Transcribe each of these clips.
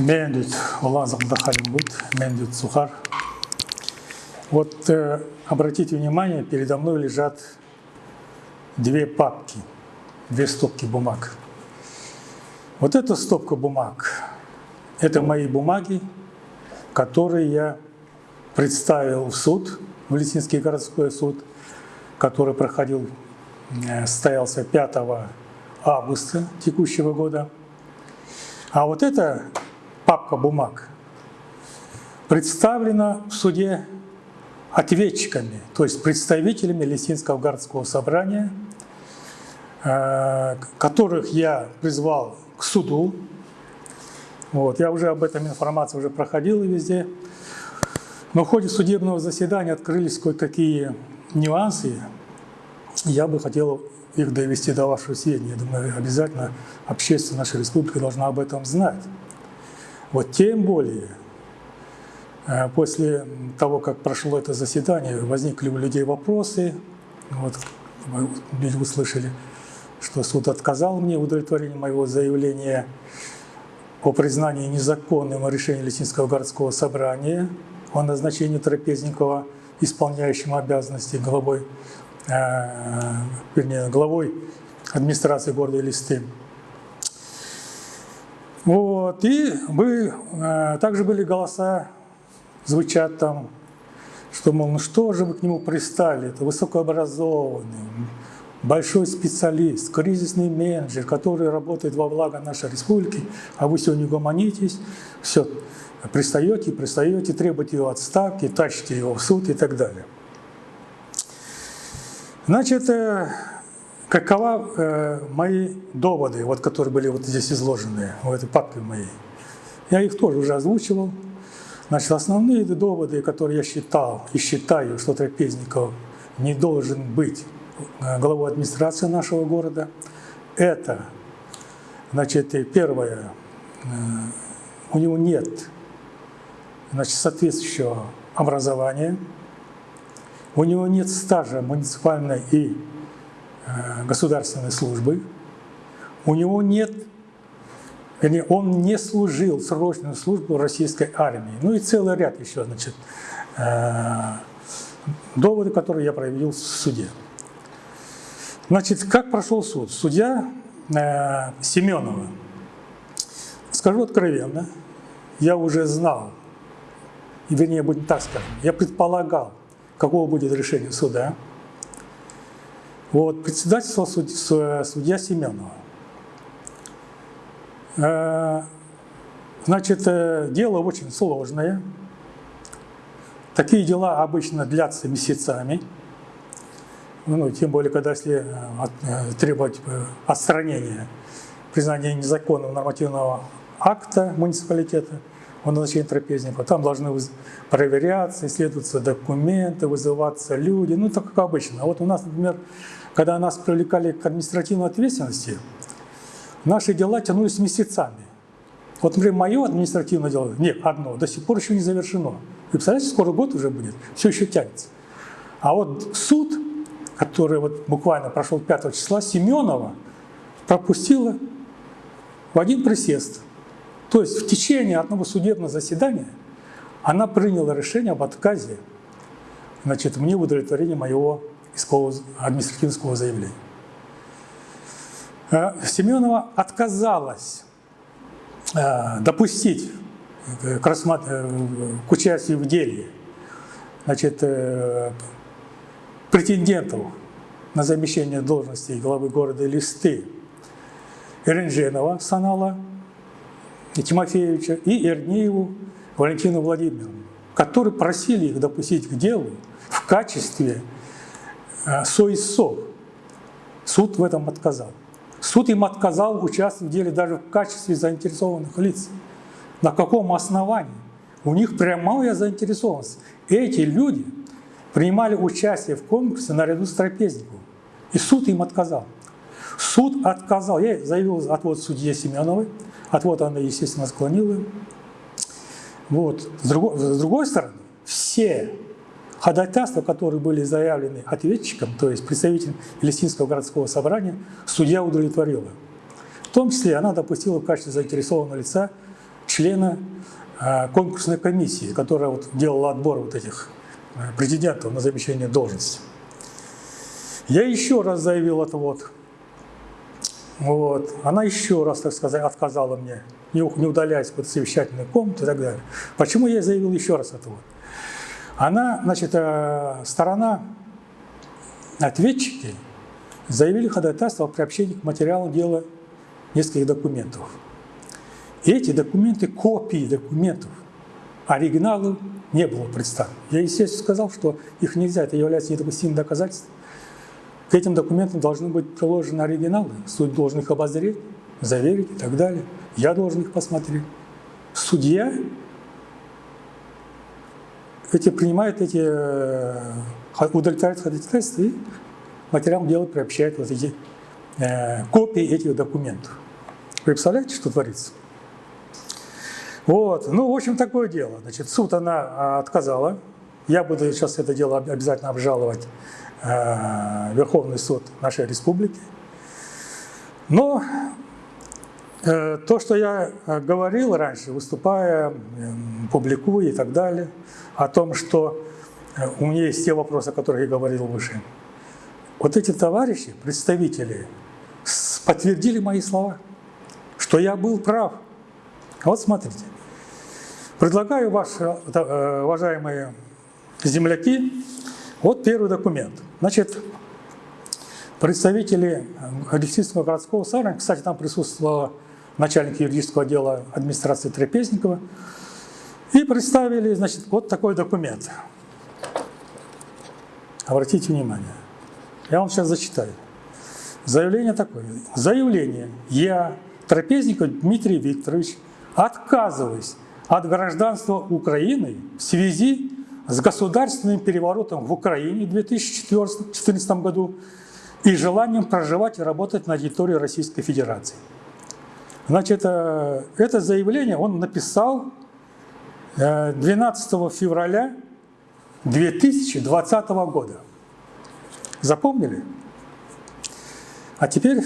Мендют, Улан Захдахалим будет, Мендют Сухар. Вот э, обратите внимание, передо мной лежат две папки, две стопки бумаг. Вот эта стопка бумаг, это мои бумаги, которые я представил в суд, в Лисинский городской суд, который проходил, э, состоялся 5 августа текущего года. А вот эта папка бумаг представлена в суде ответчиками, то есть представителями Лисинского городского собрания, э, которых я призвал к суду. Вот, я уже об этом информация уже проходила везде. Но в ходе судебного заседания открылись кое-какие нюансы. Я бы хотел их довести до вашего сведения. Я думаю, обязательно общественность нашей республики должна об этом знать. Вот тем более, э, после того, как прошло это заседание, возникли у людей вопросы. Вот, люди услышали, что суд отказал мне в удовлетворении моего заявления о признании незаконным решения Лесинского городского собрания о назначении Трапезникова исполняющим обязанности главой Э, вернее, главой администрации города Листы. Вот, и мы, э, также были голоса, звучат там, что, мол, ну что же вы к нему пристали, это высокообразованный, большой специалист, кризисный менеджер, который работает во благо нашей республики, а вы сегодня гомонитесь, все, пристаете, пристаете, требуете его отставки, тащите его в суд и так далее. Значит, э, какова э, мои доводы, вот, которые были вот здесь изложены, в этой папке моей. Я их тоже уже озвучивал. Значит, основные доводы, которые я считал и считаю, что Трапезников не должен быть э, главой администрации нашего города, это, значит, первое, у него нет значит, соответствующего образования, у него нет стажа муниципальной и э, государственной службы. У него нет, вернее, он не служил срочную службу российской армии. Ну и целый ряд еще, значит, э, доводы, которые я проявил в суде. Значит, как прошел суд? Судья э, Семенова. Скажу откровенно, я уже знал, вернее, будем так скажем, я предполагал, какого будет решение суда. Вот, председательство судья, судья Семенова. Э, значит, э, дело очень сложное. Такие дела обычно длятся месяцами. Ну, тем более, когда если э, требовать отстранения, признания незаконного нормативного акта муниципалитета – о назначении трапезника. Там должны проверяться, исследоваться документы, вызываться люди, ну так как обычно. А вот у нас, например, когда нас привлекали к административной ответственности, наши дела тянулись месяцами. Вот, например, мое административное дело, нет, одно, до сих пор еще не завершено. Вы представляете, скоро год уже будет, все еще тянется. А вот суд, который вот буквально прошел 5 числа, Семенова пропустила в один присест – то есть в течение одного судебного заседания она приняла решение об отказе значит, мне в удовлетворении моего искового административного заявления. Э, Семенова отказалась э, допустить к, рассмат... Э, к участию в деле значит, претендентов на замещение должности главы города Листы Ренженова Санала Тимофеевича, и Ирнееву Валентину Владимировну, которые просили их допустить к делу в качестве э, соисов. Суд в этом отказал. Суд им отказал участвовать в деле даже в качестве заинтересованных лиц. На каком основании? У них прямая заинтересованность. Эти люди принимали участие в конкурсе наряду с трапезником. И суд им отказал. Суд отказал. Я заявил отвод судье Семеновой, Отвод она, естественно, склонила. Вот. С, другой, с другой стороны, все ходатайства, которые были заявлены ответчиком, то есть представителем Палестинского городского собрания, судья удовлетворила. В том числе она допустила в качестве заинтересованного лица члена э, конкурсной комиссии, которая вот делала отбор вот этих э, президентов на замещение должности. Я еще раз заявил это вот. Вот. Она еще раз, так сказать, отказала мне, не, не удаляясь под совещательную комнату и так далее. Почему я заявил еще раз это вот? Она, значит, э, сторона ответчики заявили ходатайство о приобщении к материалу дела нескольких документов. И эти документы, копии документов, оригиналов не было представлено. Я, естественно, сказал, что их нельзя, это является недопустимым доказательством. К этим документам должны быть приложены оригиналы. Суд должен их обозреть, заверить и так далее. Я должен их посмотреть. Судья эти, принимает эти, э, удовлетворяет ходатайство и материал дела приобщает вот эти э, копии этих документов. Вы представляете, что творится? Вот, ну, в общем, такое дело. Значит, суд она а, отказала. Я буду сейчас это дело обязательно обжаловать э, Верховный суд нашей республики. Но то, что я э, говорил раньше, выступая, э, публикуя и так далее, о том, что э, у меня есть те вопросы, о которых я говорил выше, вот эти товарищи, представители, подтвердили мои слова, что я был прав. Вот смотрите. Предлагаю, ваши, э, уважаемые земляки, вот первый документ. Значит, представители Алексеевского городского собрания, кстати, там присутствовал начальник юридического отдела администрации Трапезникова, и представили, значит, вот такой документ. Обратите внимание. Я вам сейчас зачитаю. Заявление такое. Заявление. Я, Трапезников Дмитрий Викторович, отказываюсь от гражданства Украины в связи с государственным переворотом в Украине в 2014 году и желанием проживать и работать на территории Российской Федерации. Значит, э, это заявление он написал 12 э, февраля 2020 года. Запомнили? А теперь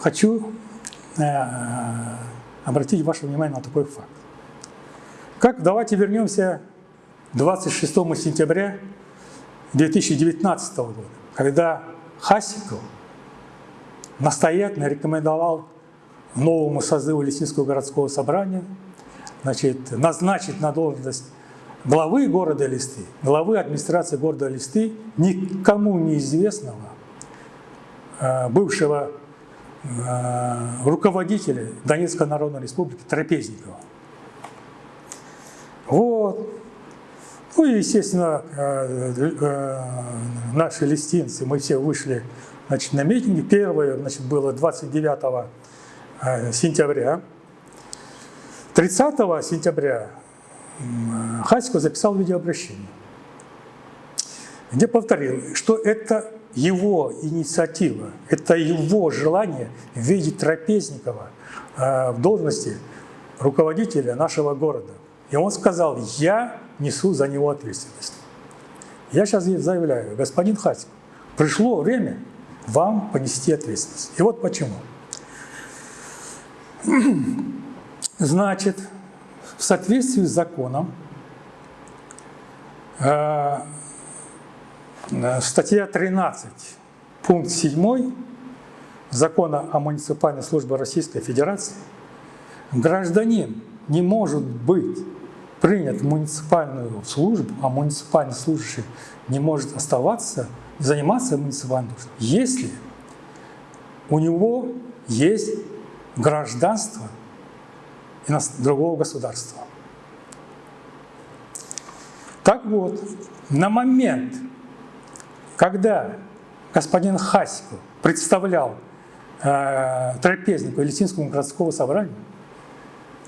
хочу э, обратить ваше внимание на такой факт. Как давайте вернемся 26 сентября 2019 года, когда Хасиков настоятельно рекомендовал новому созыву Лесинского городского собрания значит, назначить на должность главы города Листы, главы администрации города Листы, никому неизвестного э, бывшего э, руководителя Донецкой Народной Республики Трапезникова. Вот. Ну и, естественно, э, наши листинцы, мы все вышли значит, на митинги. Первое значит, было 29 сентября 30 сентября Хасико записал видеообращение, где повторил, что это его инициатива, это его желание видеть Трапезникова э, в должности руководителя нашего города. И он сказал, я несу за него ответственность. Я сейчас заявляю, господин Хасик, пришло время вам понести ответственность. И вот почему. Значит, в соответствии с законом, э, статья 13, пункт 7 Закона о муниципальной службе Российской Федерации, гражданин не может быть принят в муниципальную службу, а муниципальный служащий не может оставаться, заниматься муниципальной службой, если у него есть гражданство – другого государства. Так вот, на момент, когда господин Хасиков представлял э, Трапезникова Литинскому городского собрания,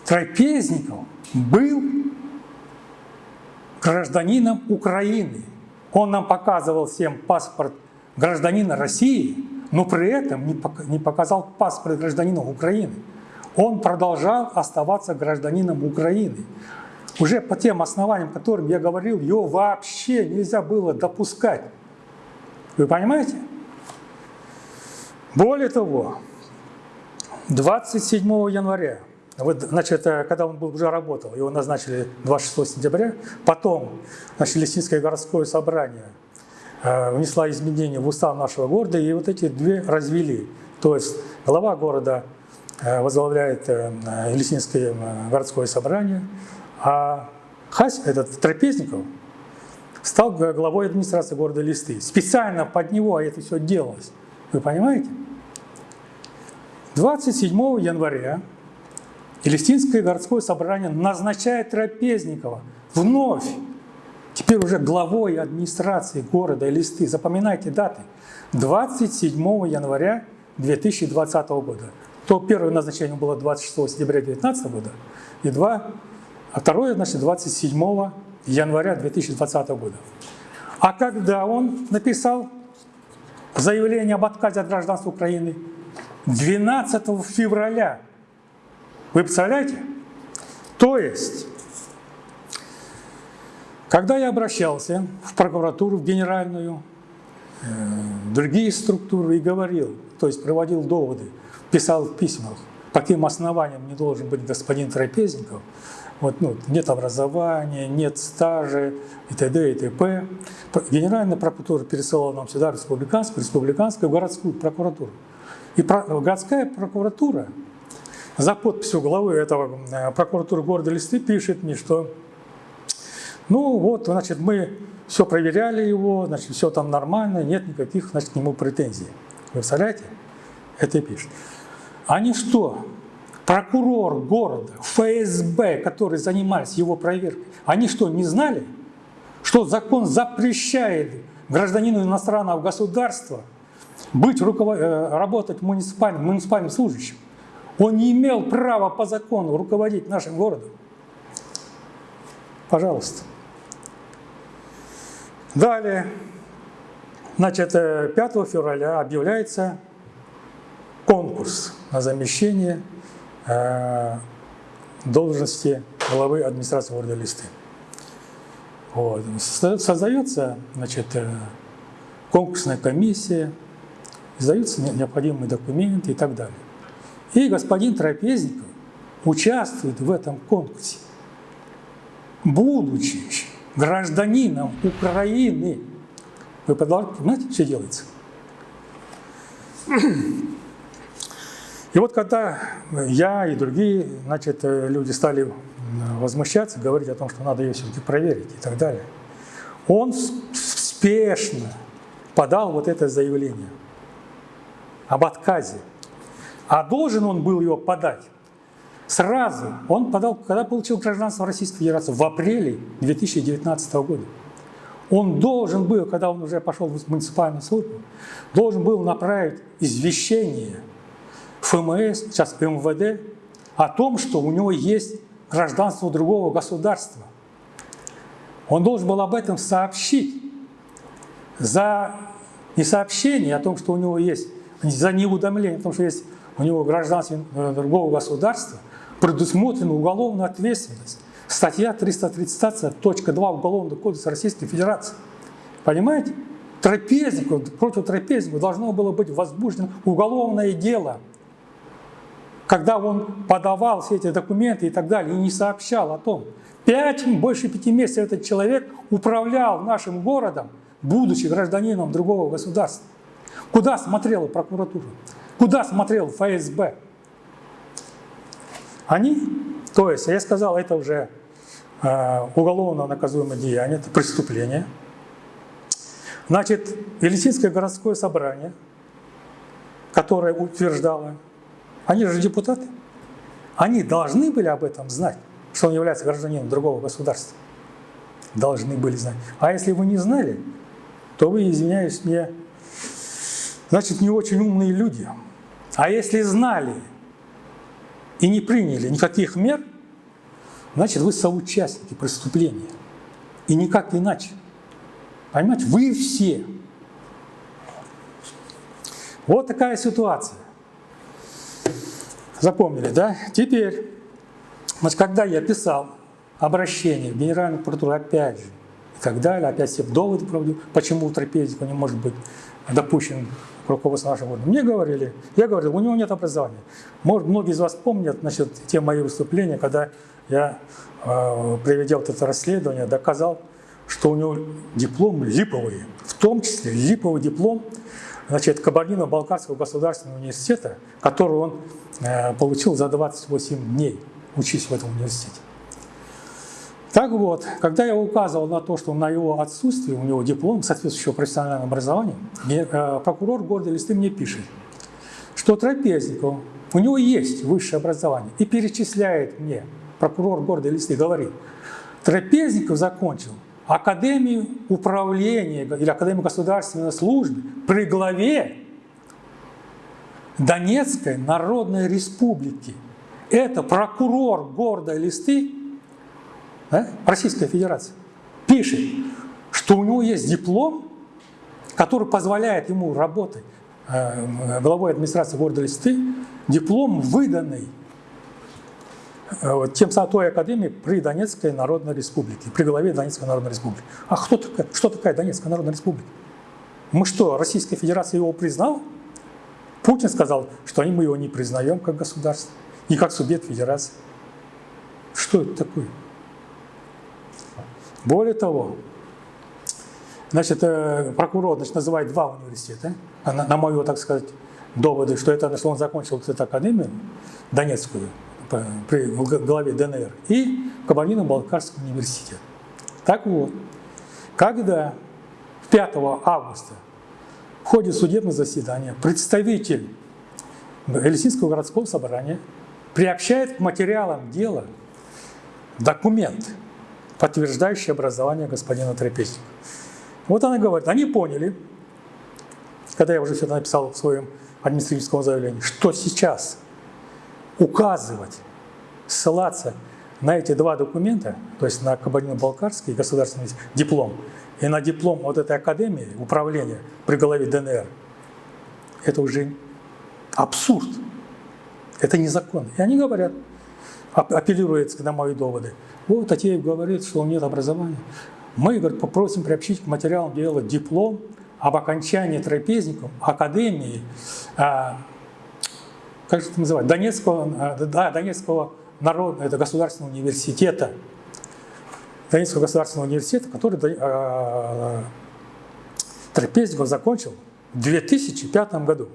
Трапезников был гражданином Украины. Он нам показывал всем паспорт гражданина России, но при этом не показал паспорт гражданина Украины он продолжал оставаться гражданином Украины. Уже по тем основаниям, которым я говорил, его вообще нельзя было допускать. Вы понимаете? Более того, 27 января вот, значит, э, когда он уже работал, его назначили 26 сентября, потом значит, Лесинское городское собрание внесла изменения в устав нашего города, и вот эти две развели. То есть глава города э, возглавляет Лесинское городское собрание, а Хась, этот Трапезников, стал главой администрации города Листы. Специально под него это все делалось. Вы понимаете? 27 января Елистинское городское собрание назначает Трапезникова вновь, теперь уже главой администрации города Элисты. Запоминайте даты. 27 января 2020 года. То первое назначение было 26 сентября 2019 года, и два, а второе, значит, 27 января 2020 года. А когда он написал заявление об отказе от гражданства Украины? 12 февраля. Вы представляете? То есть, когда я обращался в прокуратуру, в генеральную, э, в другие структуры и говорил, то есть проводил доводы, писал в письмах, по каким основаниям не должен быть господин Трапезников, вот, ну, нет образования, нет стажа и т.д. и т.п. Генеральная прокуратура пересылала нам сюда республиканскую, республиканскую, городскую прокуратуру. И городская прокуратура за подписью главы этого э, прокуратуры города Листы пишет мне, что ну вот, значит, мы все проверяли его, значит, все там нормально, нет никаких, значит, к нему претензий. Вы представляете? Это пишет. Они что, прокурор города, ФСБ, которые занимались его проверкой, они что, не знали, что закон запрещает гражданину иностранного государства быть руковод... Э, работать муниципальным, муниципальным служащим? Он не имел права по закону руководить нашим городом. Пожалуйста. Далее, значит, 5 э, февраля объявляется конкурс на замещение Э, должности главы администрации города Листы. Вот. Создается значит, э, конкурсная комиссия, издаются необходимые документы и так далее. И господин Трапезников участвует в этом конкурсе, будучи гражданином Украины. Вы понимаете, что делается? И вот когда я и другие значит, люди стали возмущаться, говорить о том, что надо ее все-таки проверить и так далее, он спешно подал вот это заявление об отказе. А должен он был его подать сразу. Он подал, когда получил гражданство Российской Федерации, в апреле 2019 года. Он должен был, когда он уже пошел в муниципальную службу, должен был направить извещение – ФМС, сейчас МВД, о том, что у него есть гражданство другого государства. Он должен был об этом сообщить. За несообщение о том, что у него есть, за неуведомление о том, что есть у него гражданство другого государства, предусмотрена уголовная ответственность. Статья 330.2 Уголовного кодекса Российской Федерации. Понимаете? Трапезнику, против трапезнику должно было быть возбуждено уголовное дело – когда он подавал все эти документы и так далее, и не сообщал о том. Пять, больше пяти месяцев этот человек управлял нашим городом, будучи гражданином другого государства. Куда смотрела прокуратура? Куда смотрел ФСБ? Они, то есть, я сказал, это уже э, уголовно наказуемое деяние, это преступление. Значит, Елисинское городское собрание, которое утверждало они же депутаты. Они должны были об этом знать, что он является гражданином другого государства. Должны были знать. А если вы не знали, то вы, извиняюсь мне, значит, не очень умные люди. А если знали и не приняли никаких мер, значит, вы соучастники преступления. И никак иначе. Понимаете, вы все. Вот такая ситуация. Запомнили, да? Теперь, когда я писал обращение в Генеральную прокуратуру, опять же, и так далее. Опять все доводы проводил, почему трапезник не может быть допущен к руководству нашего города. Мне говорили, я говорил, у него нет образования. Может, многие из вас помнят значит, те мои выступления, когда я, э, приведя вот это расследование, доказал, что у него диплом липовый, в том числе липовый диплом значит, Кабардино-Балкарского государственного университета, который он э, получил за 28 дней, учись в этом университете. Так вот, когда я указывал на то, что на его отсутствие, у него диплом соответствующего профессионального образования, э, прокурор города Листы мне пишет, что Трапезников, у него есть высшее образование, и перечисляет мне, прокурор города Листы говорит, Трапезников закончил Академию управления или Академию государственной службы при главе Донецкой Народной Республики. Это прокурор города Листы да, Российской Федерации пишет, что у него есть диплом, который позволяет ему работать э, главой администрации города Листы, диплом выданный Э, тем той академии при Донецкой Народной Республике, при главе Донецкой Народной Республики. А кто такая, что такая Донецкая Народная Республика? Мы что, Российская Федерация его признала? Путин сказал, что мы его не признаем как государство и как субъект федерации. Что это такое? Более того, значит, э, прокурор значит, называет два университета, на, на мою, так сказать, доводы, что это, что он закончил эту академию Донецкую, при главе ДНР, и Кабардино-Балкарский университет. Так вот, когда 5 августа в ходе судебного заседания представитель Элисинского городского собрания приобщает к материалам дела документ, подтверждающий образование господина Трапезника. Вот она говорит, они поняли, когда я уже все это написал в своем административном заявлении, что сейчас указывать, ссылаться на эти два документа, то есть на Кабардино-Балкарский государственный диплом и на диплом вот этой академии управления при голове ДНР, это уже абсурд. Это незаконно. И они говорят, апеллируют на мои доводы. Вот Татеев говорит, что него нет образования. Мы говорит, попросим приобщить к материалам дела диплом об окончании трапезником Академии а, как же это называется, Донецкого, э, да, Донецкого народного, это государственного университета, Донецкого государственного университета, который э, Трапезников закончил в 2005 году.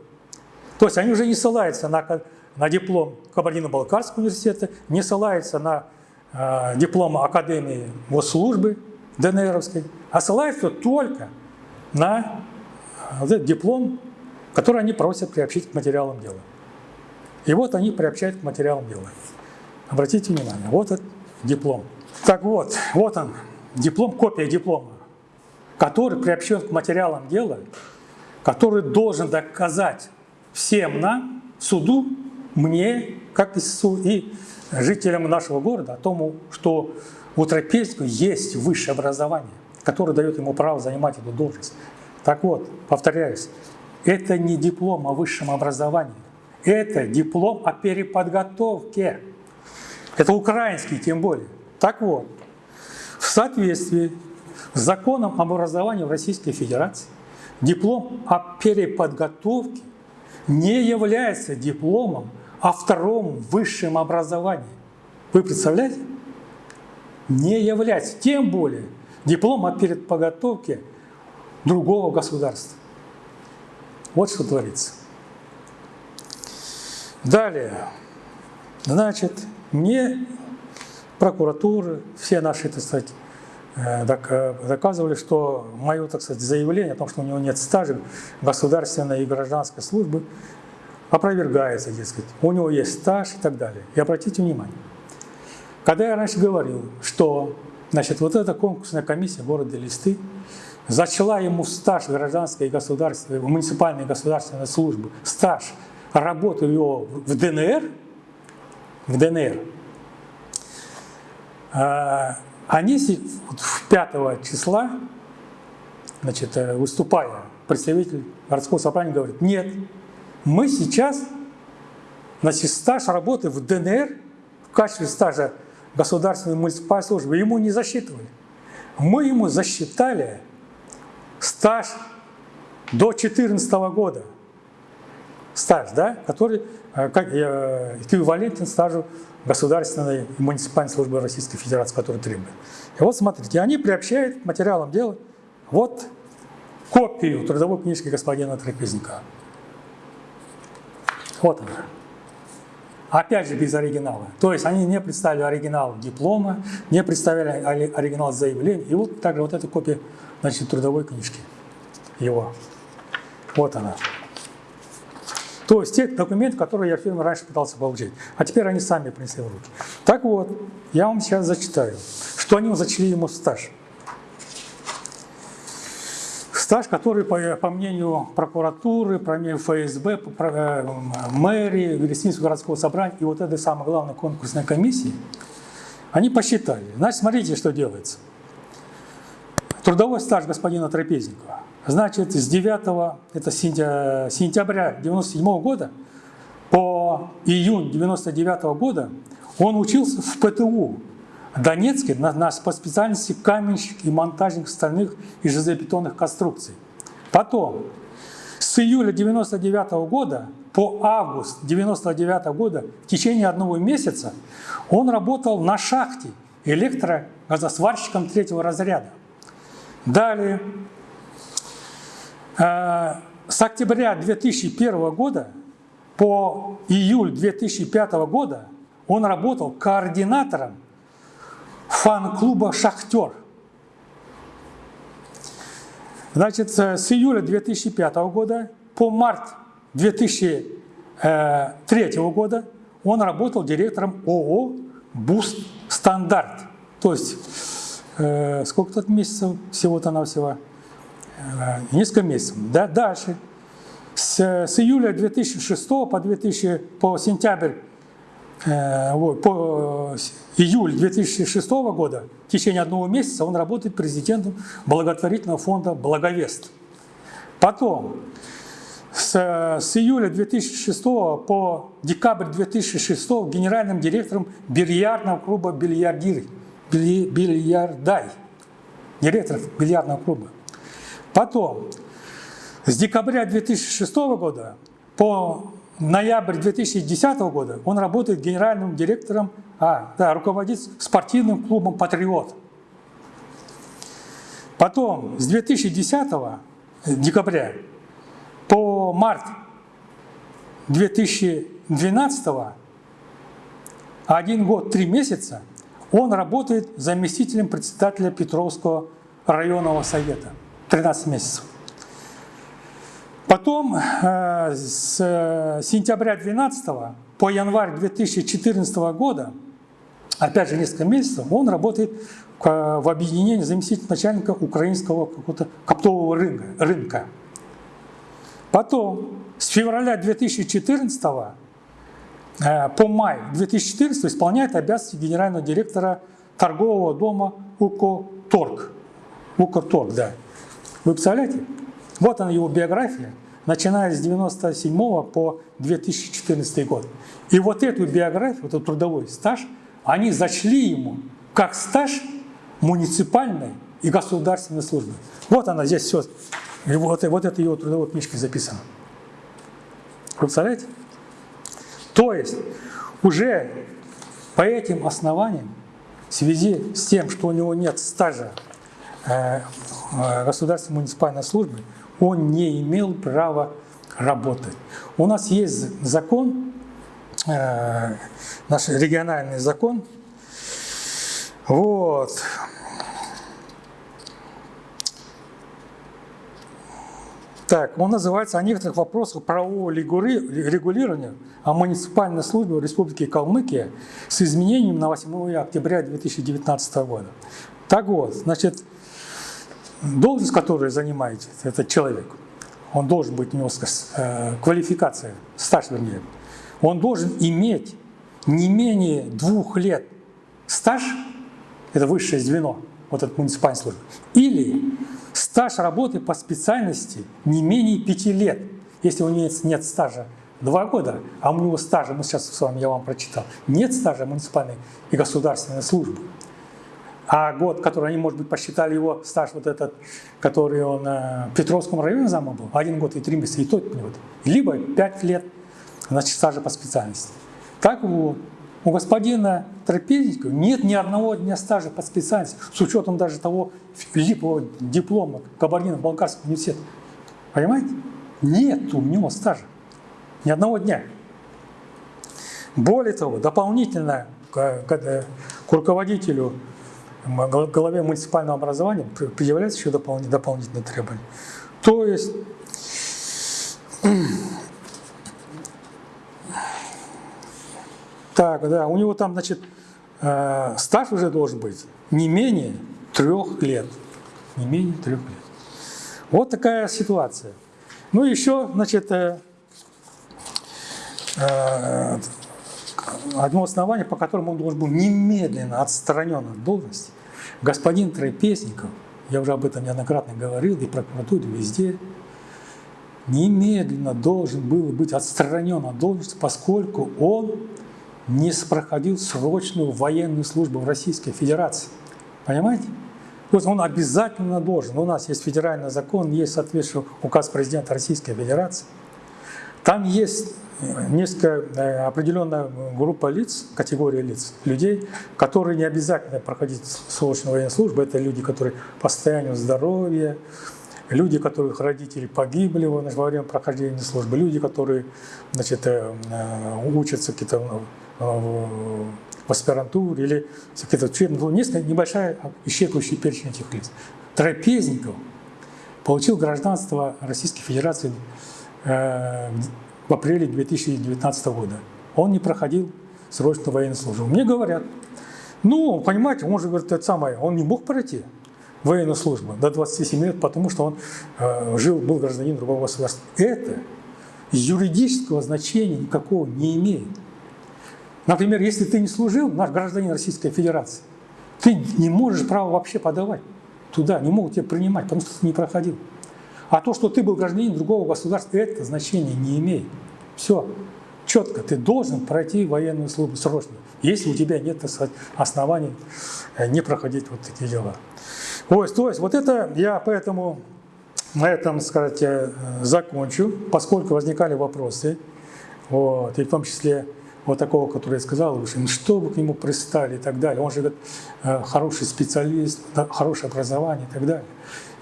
То есть они уже не ссылаются на, на диплом Кабардино-Балкарского университета, не ссылаются на э, диплом Академии госслужбы ДНРовской, а ссылаются только на э, этот диплом, который они просят приобщить к материалам дела. И вот они приобщают к материалам дела. Обратите внимание, вот этот диплом. Так вот, вот он, диплом, копия диплома, который приобщен к материалам дела, который должен доказать всем нам, суду, мне, как и СУ, и жителям нашего города о том, что у трапезников есть высшее образование, которое дает ему право занимать эту должность. Так вот, повторяюсь, это не диплом о высшем образовании. Это диплом о переподготовке. Это украинский тем более. Так вот, в соответствии с законом об образовании в Российской Федерации, диплом о переподготовке не является дипломом о втором высшем образовании. Вы представляете? Не является. Тем более диплом о переподготовке другого государства. Вот что творится. Далее, значит, мне прокуратура, все наши, так сказать, э, доказывали, что мое, так сказать, заявление о том, что у него нет стажа государственной и гражданской службы, опровергается, дескать. У него есть стаж и так далее. И обратите внимание, когда я раньше говорил, что значит, вот эта конкурсная комиссия города Листы зачла ему стаж гражданской и государственной, муниципальной и государственной службы, стаж работал его в ДНР, в ДНР, а, они 5 числа, значит, э, выступая, представитель городского собрания говорит, нет, мы сейчас, значит, стаж работы в ДНР в качестве стажа государственной муниципальной службы ему не засчитывали. мы ему засчитали стаж до 2014 года. Стаж, да, который э, как, э, эквивалентен стажу государственной муниципальной службы Российской Федерации, который требует. И вот смотрите, они приобщают к материалам дела вот копию трудовой книжки господина Трапезника. Вот она. Опять же без оригинала. То есть они не представили оригинал диплома, не представили оригинал заявления. И вот также вот эта копия значит, трудовой книжки его. Вот она. То есть те документы, которые я в фильме раньше пытался получить. А теперь они сами принесли в руки. Так вот, я вам сейчас зачитаю, что они зачли ему стаж. Стаж, который, по, по мнению прокуратуры, по мнению ФСБ, по, э, мэрии, Велесинского городского собрания и вот этой самой главной конкурсной комиссии, они посчитали. Значит, смотрите, что делается. Трудовой стаж господина Трапезникова. Значит, с 9 это сентября 97 года по июнь 99 года он учился в ПТУ Донецке на, на, по специальности каменщик и монтажник стальных и железобетонных конструкций. Потом, с июля 99 года по август 99 года в течение одного месяца он работал на шахте электрогазосварщиком третьего разряда. Далее, э, с октября 2001 года по июль 2005 года он работал координатором фан-клуба «Шахтер». Значит, с июля 2005 года по март 2003 года он работал директором ООО «Буст Стандарт». То есть, э, сколько тут месяцев всего-то навсего? Э, несколько месяцев. Да? Дальше. С, с июля 2006 по, 2000, по сентябрь Э, по э, июль 2006 года, в течение одного месяца, он работает президентом благотворительного фонда «Благовест». Потом, с, с июля 2006 по декабрь 2006 генеральным директором бильярдного клуба «Бильярдир», «Бильярдай», директор бильярдного клуба. Потом, с декабря 2006 года по ноябрь 2010 года он работает генеральным директором, а, да, руководит спортивным клубом «Патриот». Потом с 2010 декабря по март 2012 один год, три месяца он работает заместителем председателя Петровского районного совета. 13 месяцев. Потом э, с сентября 2012 по январь 2014 года, опять же несколько месяцев, он работает в объединении заместителя начальника украинского какого-то коптового рынка, рынка. Потом с февраля 2014 э, по май 2014 исполняет обязанности генерального директора торгового дома УКОТОРГ. УКОТОРГ, да. Вы представляете? Вот она его биография, начиная с 97 по 2014 год. И вот эту биографию, вот этот трудовой стаж, они зачли ему как стаж муниципальной и государственной службы. Вот она здесь все. Вот, вот это его трудовой книжке записано. Вы представляете? То есть уже по этим основаниям, в связи с тем, что у него нет стажа э, э, государственной муниципальной службы, он не имел права работать. У нас есть закон, наш региональный закон, вот, Так, он называется «О некоторых вопросах правового регулирования о муниципальной службе Республики Калмыкия с изменением на 8 октября 2019 года». Так вот, значит, должность, которую занимаете, этот человек, он должен быть у него э, квалификация, стаж вернее, он должен иметь не менее двух лет стаж, это высшее звено, вот этот муниципальной службы, или стаж работы по специальности не менее пяти лет. Если у него нет стажа два года, а у него стажа, мы сейчас с вами, я вам прочитал, нет стажа муниципальной и государственной службы, А год, который они, может быть, посчитали его стаж вот этот, который он э, в Петровском районе зама был, один год и три месяца, и тот вот. Либо пять лет, значит, стажа по специальности. Так вот, у господина Трапезникова нет ни одного дня стажа по специальности, с учетом даже того липового диплома Кабардино-Балкарского университета. Понимаете? Нет у него стажа. Ни одного дня. Более того, дополнительно к, к руководителю главе муниципального образования предъявляется еще дополнительные требования. То есть так, да, у него там, значит, э, стаж уже должен быть не менее трех лет. Не менее трех лет. Вот такая ситуация. Ну, еще, значит, э, э, одно основание, по которому он должен был немедленно отстранен от должности, господин Трапезников, я уже об этом неоднократно говорил, и прокуратуре, везде, немедленно должен был быть отстранен от должности, поскольку он не проходил срочную военную службу в Российской Федерации. Понимаете? То есть он обязательно должен. У нас есть федеральный закон, есть соответствующий указ президента Российской Федерации. Там есть несколько э, определенная группа лиц, категория лиц, людей, которые не обязательно проходить срочную военную службу. Это люди, которые по состоянию здоровья, люди, которых родители погибли во время прохождения службы, люди, которые значит, э, э, учатся какие-то в аспирантуре или какие-то учебные, ну, несколько небольшая исчерпывающий перечень этих лиц. Трапезников получил гражданство Российской Федерации в апреле 2019 года. Он не проходил срочную военную службу. Мне говорят, ну, понимаете, он же говорит, это самое, он не мог пройти военную службу до 27 лет, потому что он э, жил, был гражданин другого государства. Это юридического значения никакого не имеет. Например, если ты не служил, наш гражданин Российской Федерации, ты не можешь право вообще подавать туда, не могут тебя принимать, потому что ты не проходил. А то, что ты был гражданин другого государства, это значения не имеет. Все. Четко. Ты должен пройти военную службу срочно, если у тебя нет оснований э, не проходить вот такие дела. Вот, то есть вот это я поэтому на этом, сказать, э, закончу, поскольку возникали вопросы, вот, и в том числе вот такого, который я сказал, что вы к нему пристали и так далее. Он же говорит, э, хороший специалист, хорошее образование и так далее.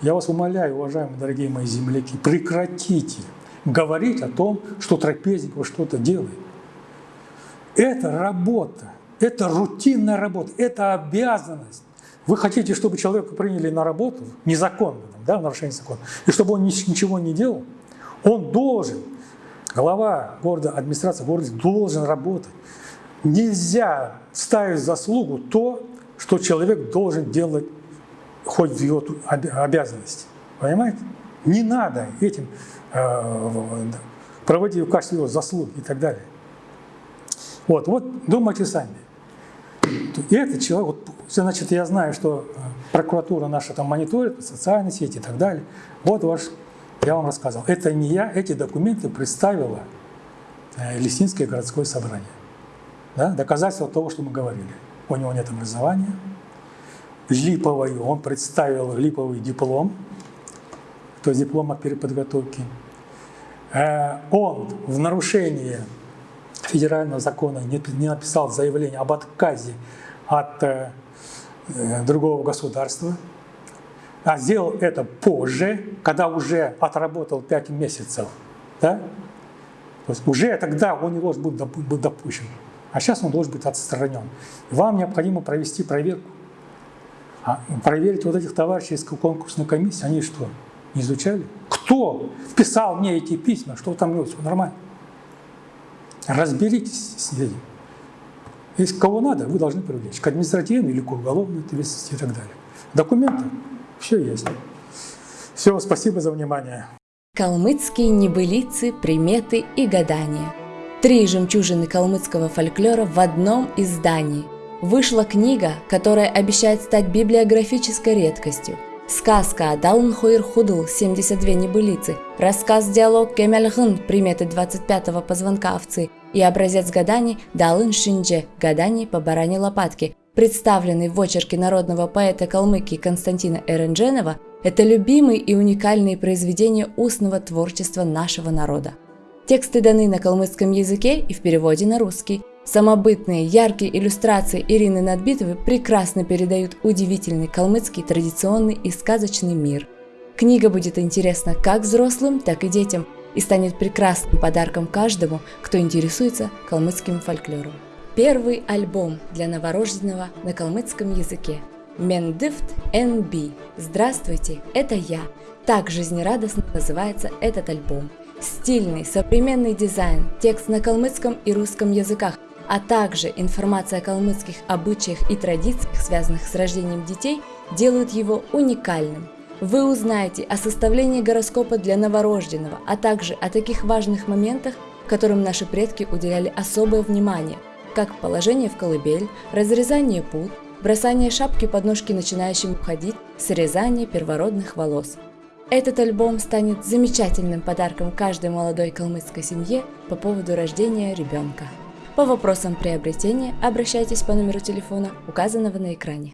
Я вас умоляю, уважаемые дорогие мои земляки, прекратите говорить о том, что Трапезников что-то делает. Это работа, это рутинная работа, это обязанность. Вы хотите, чтобы человека приняли на работу незаконно, да, нарушение закона, и чтобы он ничего не делал? Он должен, глава города, администрация города должен работать. Нельзя ставить заслугу то, что человек должен делать входит в его обязанности. Понимаете? Не надо этим э, проводить в качестве его заслуг и так далее. Вот, вот думайте сами. И этот человек, вот, значит, я знаю, что прокуратура наша там мониторит, социальные сети и так далее. Вот ваш, я вам рассказывал. Это не я, эти документы представила э, Лесинское городское собрание. Да? Доказательство того, что мы говорили. У него нет образования, липовую, он представил липовый диплом, то есть диплом о переподготовке. Э, он в нарушении федерального закона не написал заявление об отказе от э, другого государства, а сделал это позже, когда уже отработал 5 месяцев. Да? То есть уже тогда он не должен быть допущен. А сейчас он должен быть отстранен. вам необходимо провести проверку а проверить вот этих товарищей из конкурсной комиссии, они что, не изучали? Кто писал мне эти письма, что там все нормально? Разберитесь с этим. Если кого надо, вы должны привлечь к административной или к уголовной ответственности и так далее. Документы, все есть. Все, спасибо за внимание. Калмыцкие небылицы, приметы и гадания. Три жемчужины калмыцкого фольклора в одном издании – Вышла книга, которая обещает стать библиографической редкостью. Сказка Далн Хойр Худл 72 небылицы, рассказ-диалог Кемельгын приметы 25-го позвонка овцы и образец гаданий Далын Шиндже гаданий по баране лопатке представленный в очерке народного поэта Калмыкии Константина Эрендженова, это любимые и уникальные произведения устного творчества нашего народа. Тексты даны на калмыцком языке и в переводе на русский. Самобытные, яркие иллюстрации Ирины Надбитовой прекрасно передают удивительный калмыцкий традиционный и сказочный мир. Книга будет интересна как взрослым, так и детям и станет прекрасным подарком каждому, кто интересуется калмыцким фольклором. Первый альбом для новорожденного на калмыцком языке. Мендифт НБ. Здравствуйте, это я. Так жизнерадостно называется этот альбом. Стильный, современный дизайн, текст на калмыцком и русском языках, а также информация о калмыцких обычаях и традициях, связанных с рождением детей, делают его уникальным. Вы узнаете о составлении гороскопа для новорожденного, а также о таких важных моментах, которым наши предки уделяли особое внимание, как положение в колыбель, разрезание пут, бросание шапки под ножки начинающим уходить, срезание первородных волос. Этот альбом станет замечательным подарком каждой молодой калмыцкой семье по поводу рождения ребенка. По вопросам приобретения обращайтесь по номеру телефона, указанного на экране.